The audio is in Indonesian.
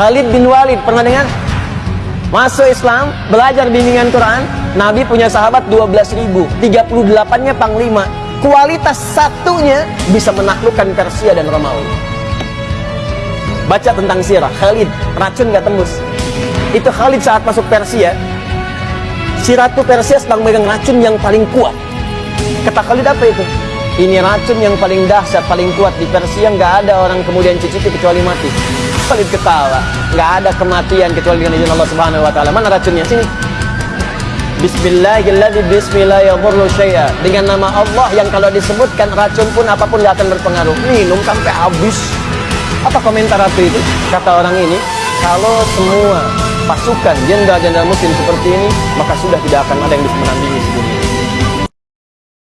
Khalid bin Walid pernah dengar? Masuk Islam, belajar bimbingan Quran, Nabi punya sahabat 12 ribu, 38-nya panglima. Kualitas satunya bisa menaklukkan Persia dan Romawi. Baca tentang sirah, Khalid, racun gak tembus. Itu Khalid saat masuk Persia, si Ratu Persia sedang megang racun yang paling kuat. Kata Khalid apa itu? Ini racun yang paling dahsyat, paling kuat di Persia, nggak ada orang kemudian cicipi kecuali mati. Khalid ketawa, nggak ada kematian kecuali dengan izin Allah Subhanahu Wa Taala. Mana racunnya? Sini. Bismillahirrahmanirrahim Bismillahirrahmanirrahim Dengan nama Allah yang kalau disebutkan racun pun apa pun gak akan berpengaruh Minum sampai habis Apa komentar Ratu itu? Kata orang ini Kalau semua pasukan jenderal-jenderal muslim seperti ini Maka sudah tidak akan ada yang bisa menandingi sedunia